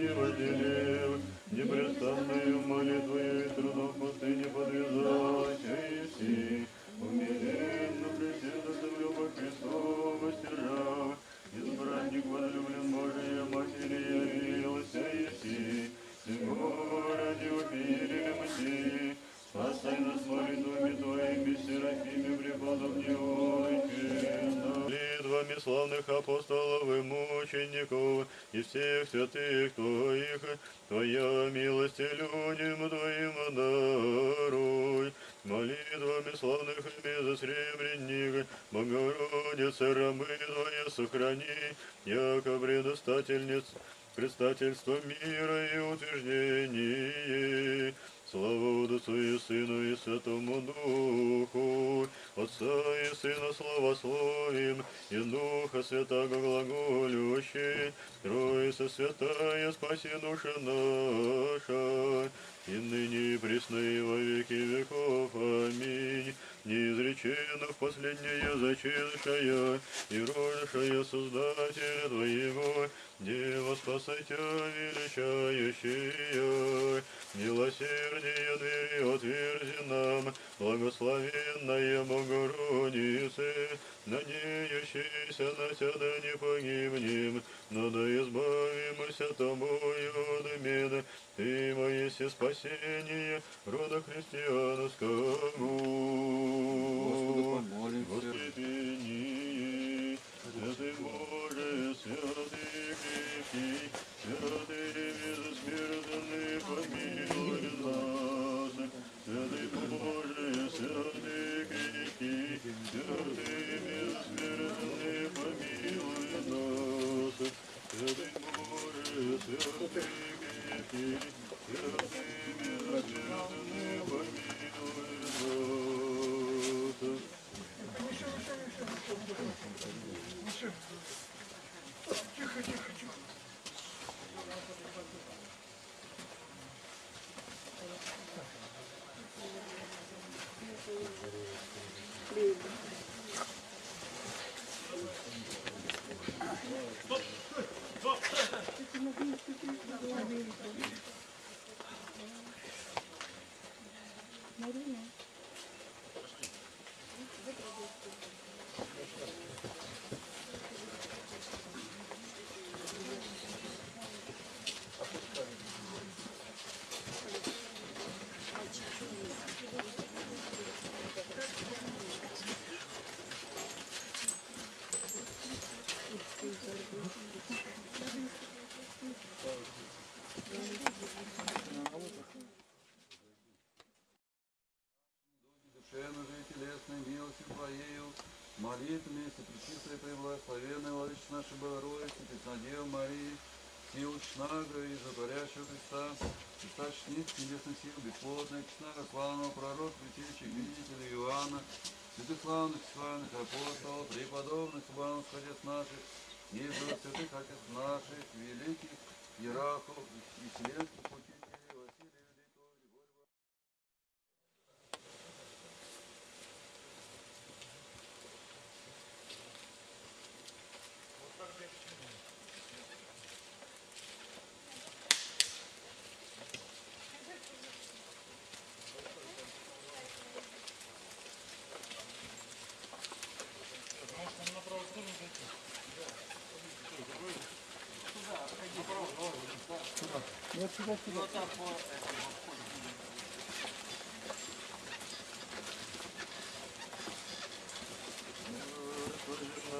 пламени разделил, непрестанную молитвою и трудом в пустыне подвязайся, умеренно преседа землю по Христу воздержав, избранник возлюблен Божия Матери явился, Иси, всего ради мы Спасай нас молитвами Твоими, Серафиме, преподобни Молитвами славных апостолов мучеников и всех святых Твоих, Твоя милость людям Твоим даруй. Молитвами славных и безосребренник, Богородица, рабы Твоя сохрани, яко предостательниц, предстательство мира и утверждение. Слава Отцу и Сыну и Святому Духу, Отца и Сына славословим, и Духа Святого глаголющий, Троица Святая, спаси души наша, и ныне и присно и во веки веков. Аминь. Неизреченно в последняя зачиншая и рожшая Создателя Твоего, Дева спасайте величающая, милосердие двери отверзи нам, благословенная Богородице, надеющийся на Тебя не погибнем, но да избавимся Тобою от бед, Ты мое спасение рода христианского. Господу помолимся. Господи, Святый Боже, святый крепкий, святый безсмертный, помилуй. Святый Боже, святый крепкий, святый безсмертный, помилуй нас. Святый Боже, святый крепкий, святый безсмертный, помилуй нас. Сил чнага и затворящего Христа, источник небесных сил, бесплотная чнага, славного пророка, святейших видителя Иоанна, святых славных, славных апостолов, преподобных, славных отец наших, Иисус, святых отец наших, великих иерархов и вселенских Вот сюда, сюда. Вот так вот.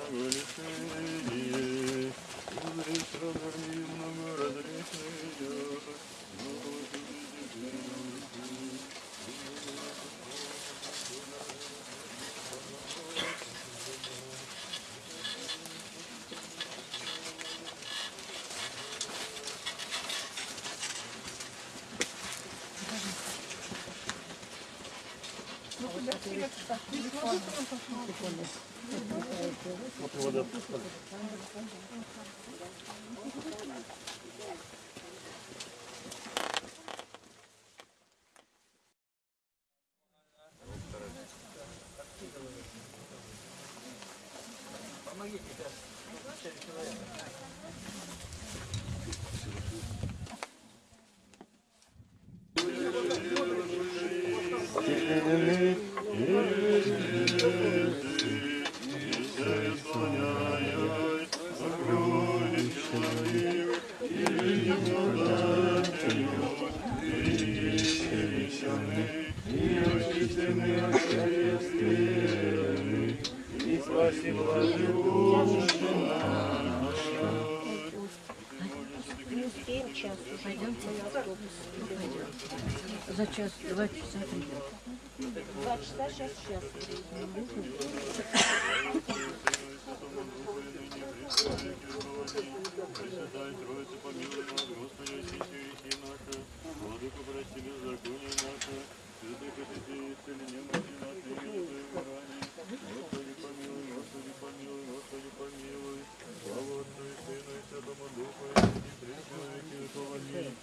Слышно, Алексея, Улица, Дарвин, Не успеем Пойдемте на автобус. За час, два часа придем. Два часа, сейчас час. Пресвятая Троица, помилуй нас, Господи, очисти грехи наши, Владыку прости беззаконие наше, святых святей, исцели немощи наши, и милостивые ранее. Господи, помилуй, Господи, помилуй, Господи, помилуй. Слава Отцу и Сыну и Святому Духу, и ныне и присно во веки веков. Аминь.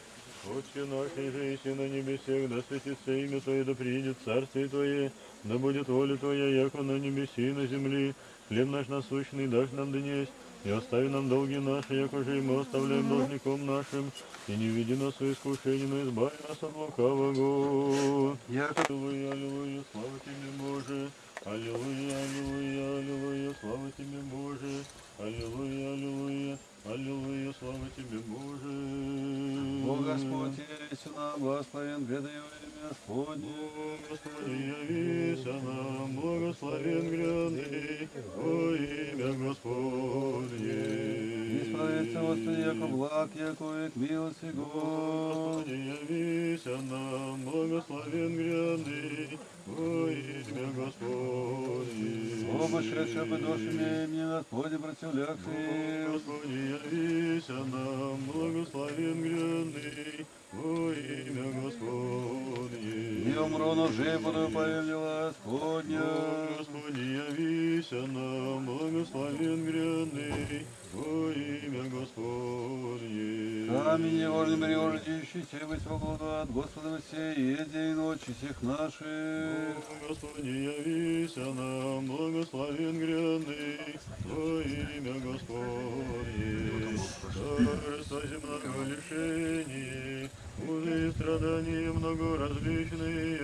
Отче наш, еси на небесех, да светится имя Твое, да приидет Царствие Твое, да будет воля Твоя, яко на небеси и на земли. Хлеб наш насущный дашь нам днесь, и остави нам долги наши, яко же и мы оставляем должником нашим, и не веди нас в искушение, но избави нас от лукавого. Яко Аллилуйя, аллилуйя, слава Тебе, Боже. Аллилуйя, аллилуйя, аллилуйя, слава Тебе, Боже. Аллилуйя, аллилуйя, аллилуйя, слава Тебе, Боже. Бог Господь, есть нам, благословен гряды Его имя Господне. Господи, явися нам, благословен гряды, во имя Господне. Исправится Господи, яко благ, яко век милости Господь. Господи, явися нам, благословен гряды, во имя Господне. Оба шедшие бы душами мне Господи противлякшие. Господи, явися нам, благословен гряды, во имя Господне. Не умру, но жив буду, повелела Господня. Господи, явися нам, благословен гряды, во имя Господне. Камень невольный прирождущийся быть свободу от Господа всей, и день и ночи всех наших. Господи, явися нам, благословен гряды, во имя Господне. Царство земного лишений, узы и страдания много различные,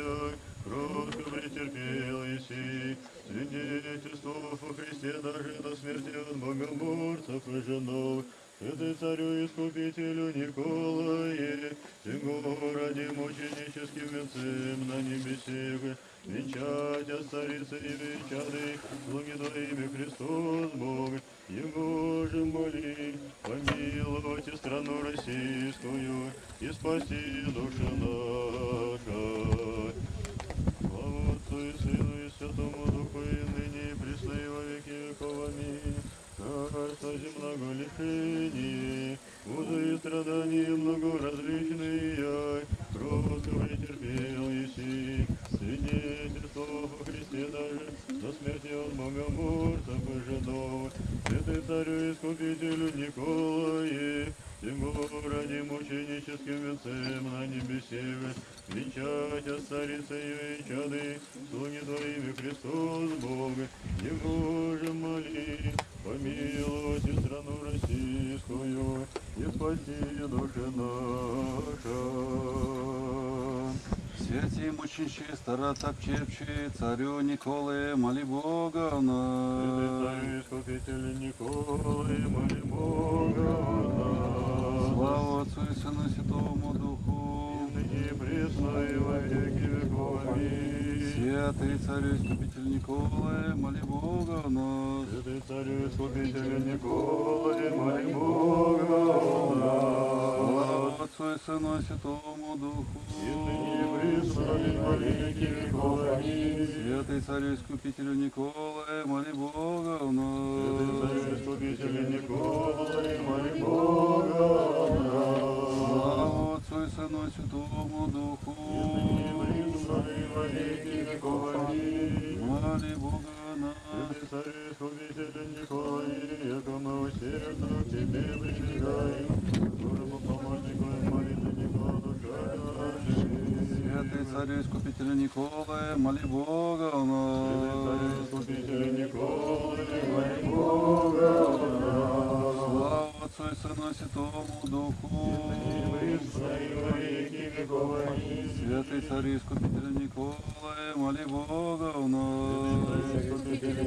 кротко претерпел Иси, свидетельство о Христе даже до смерти от и женов, Святый царю искупителю Николае, Сего ради мученическим венцем на небесе, Венчать царицы и венчады, слуги Твоими Христос Бог, Его же моли, помиловать и страну российскую, и спаси души наша. Слава Отцу и Сыну и Святому Духу, и ныне и присно и во веки веков. Аминь. Царство земного лишений, узы и страдания много различные, кротко претерпел Еси, свидетельство о Христе даже до смерти от богоморцев и жидов, святый царю искупителю Николае, Ему ради мученическим венцем на небесе, царицы и чады, слуги Твоими Христос Бог, Его же моли, помиловать и страну российскую, и спаси души наша. Святи мученщи, старотопчевчи, царю Николае, моли Бога нас. Святый Искупитель Николай, моли Бога нас. Слава Отцу и Сыну и Святому Духу. И присно и во веки веков. Аминь. Святый царю Искупитель Николае, моли Бога нас. Святый царю Искупитель Николай, моли Бога о нас. Слава Отцу и Сыну и Святому Духу. И ныне и присно и во веки веков. Аминь. Святый царю Искупителю Николае, моли Бога Святый нас. Искупитель Николай, моли Бога о нас. Слава Отцу и Сыну и Святому Духу. Моли Бога нас. Царь, искупитель Николай, яко мы усердно к тебе прибегаем, Божьему помощнику и молитвеннику душа нашей. Святый царь искупитель Николай, моли Бога Святому Духу. Святый царь искупитель Николай, моли Бога о нас.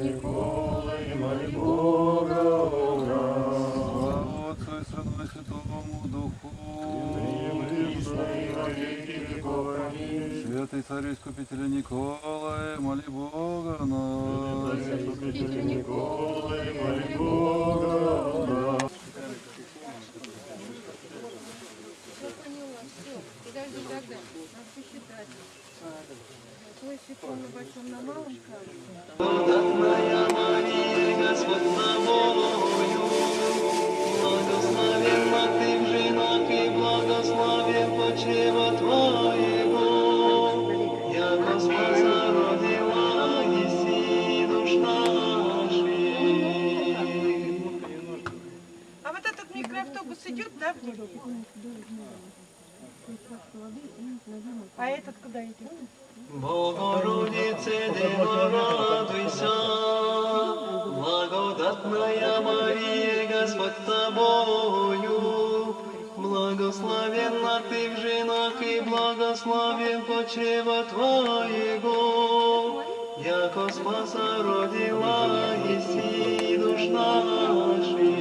Николай, моли Бога о нас. Слава Отцу и Сыну и Святому Духу. Святый царь искупитель Николай, моли Бога о нас. Николай, моли Бога о нас. Благодатная Мария, в. А вот этот микроавтобус идет, да? А этот куда идет? Богородице, Дева, радуйся, благодатная Мария, Господь с тобою. Благословенна ты в женах и благословен почева твоего. Яко спаса родила, еси душ наших.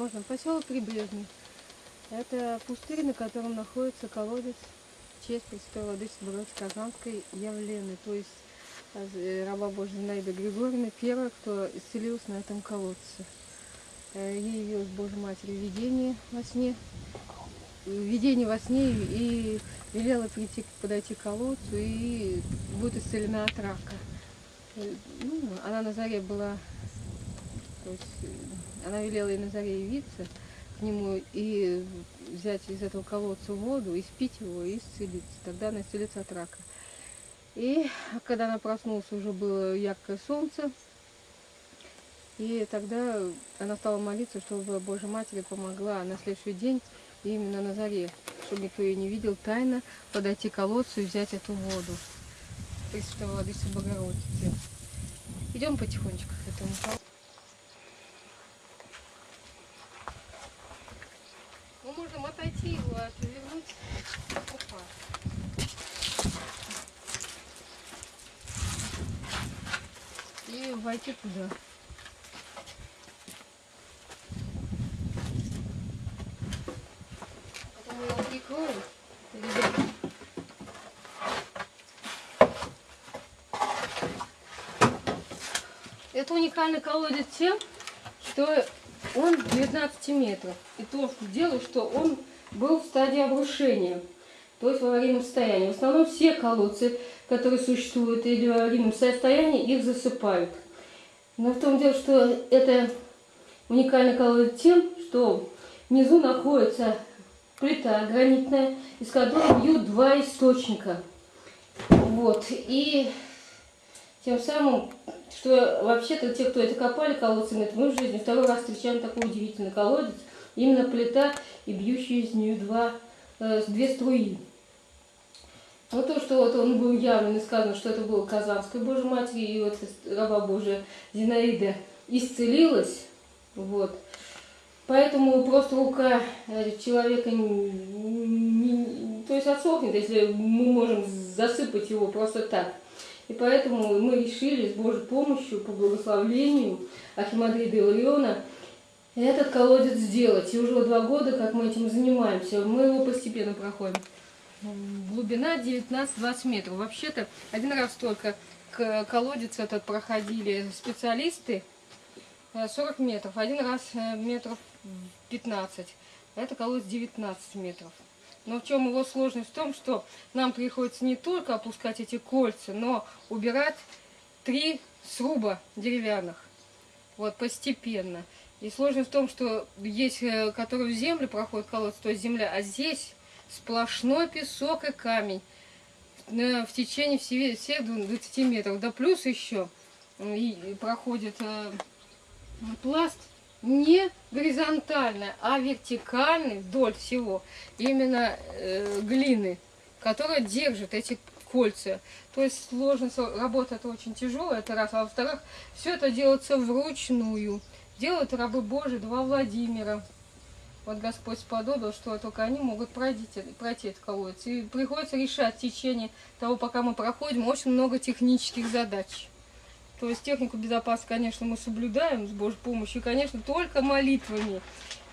Можно. Поселок Прибрежный. Это пустырь, на котором находится колодец честь Пресвятой Владычицы Богородицы Казанской Явлены, то есть э, раба Божья Зинаида Григорьевна, первая, кто исцелился на этом колодце. Э, Ей явилась Божья Матерь в видении во сне, в видении во сне и велела прийти, подойти к колодцу и будет исцелена от рака. Э, Ну, она на заре была, то есть э, она велела ей на заре явиться к нему и взять из этого колодца воду, и спить его, и исцелиться. Тогда она исцелится от рака. И когда она проснулась, уже было яркое солнце. И тогда она стала молиться, чтобы Божья Матерь помогла на следующий день, именно на заре, чтобы никто ее не видел, тайно подойти к колодцу и взять эту воду. Пресвятой Владычицы Богородицы. Идем потихонечку к этому колодцу. Отойти его, отвернуть. Опа. И войти туда. Это уникальный колодец тем, что он 19 метров. И то, что дело, что он был в стадии обрушения, то есть в аварийном состоянии. В основном все колодцы, которые существуют или в аварийном состоянии, их засыпают. Но в том дело, что это уникальный колодец тем, что внизу находится плита гранитная, из которой бьют два источника. Вот. И тем самым, что вообще-то те, кто это копали колодцы, говорят, мы в жизни второй раз встречаем такой удивительный колодец. Именно плита и бьющие из нее два, э, две струи. Вот то, что вот он был явлен и сказано, что это было Казанской Божьей Матери, и вот раба Божия Зинаида исцелилась, вот. Поэтому просто рука э, человека не, не- то есть отсохнет, если мы можем засыпать его просто так. И поэтому мы решили с Божьей помощью, по благословлению Ахимандрида Илариона, этот колодец сделать. И уже два года, как мы этим занимаемся, мы его постепенно проходим. Глубина 19-20 метров. Вообще-то один раз только к колодец этот проходили специалисты э, 40 метров, один раз э, метров 15. Это колодец 19 метров. Но в чем его сложность? В том, что нам приходится не только опускать эти кольца, но убирать три сруба деревянных. вот, постепенно. И сложность в том, что есть, э, который в землю проходит колодец, то есть земля, а здесь сплошной песок и камень э, в течение все- всех 20 метров. Да плюс еще и проходит э, пласт не горизонтальный, а вертикальный вдоль всего. Именно э, глины, которая держит эти кольца. То есть сложность работы это очень тяжелая, это раз. А во-вторых, все это делается вручную. Делают рабы Божии, два Владимира. Вот Господь сподобил, что только они могут пройти, пройти этот колодец. И приходится решать в течение того, пока мы проходим, очень много технических задач. То есть технику безопасности, конечно, мы соблюдаем с Божьей помощью. И, конечно, только молитвами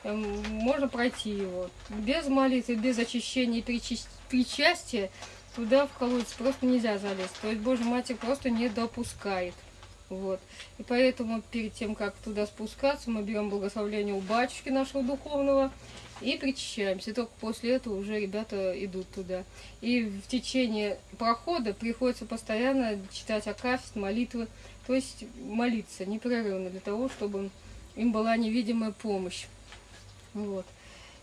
эм, можно пройти его. Без молитвы, без очищения и причастия туда в колодец просто нельзя залезть. То есть Божья Матерь просто не допускает. Вот. И поэтому перед тем, как туда спускаться, мы берем благословение у батюшки нашего духовного и причащаемся. Только после этого уже ребята идут туда. И в течение прохода приходится постоянно читать акафист, молитвы, то есть молиться непрерывно для того, чтобы им была невидимая помощь. Вот.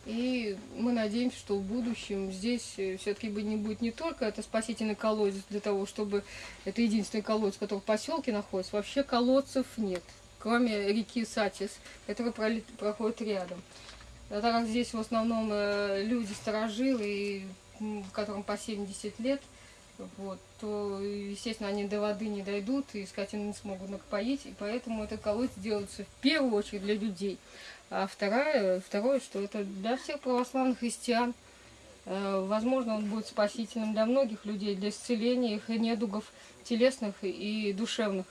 И мы надеемся, что в будущем здесь все-таки не будет не только это спасительный колодец для того, чтобы это единственный колодец, который в поселке находится. Вообще колодцев нет, кроме реки Сатис, которая проходит рядом. А так как здесь в основном э, люди м, которым по 70 лет, вот, то, естественно, они до воды не дойдут и скотину не смогут напоить, и поэтому этот колодец делается в первую очередь для людей. А второе, второе, что это для всех православных христиан. Э, Возможно, он будет спасительным для многих людей, для исцеления их недугов телесных и душевных.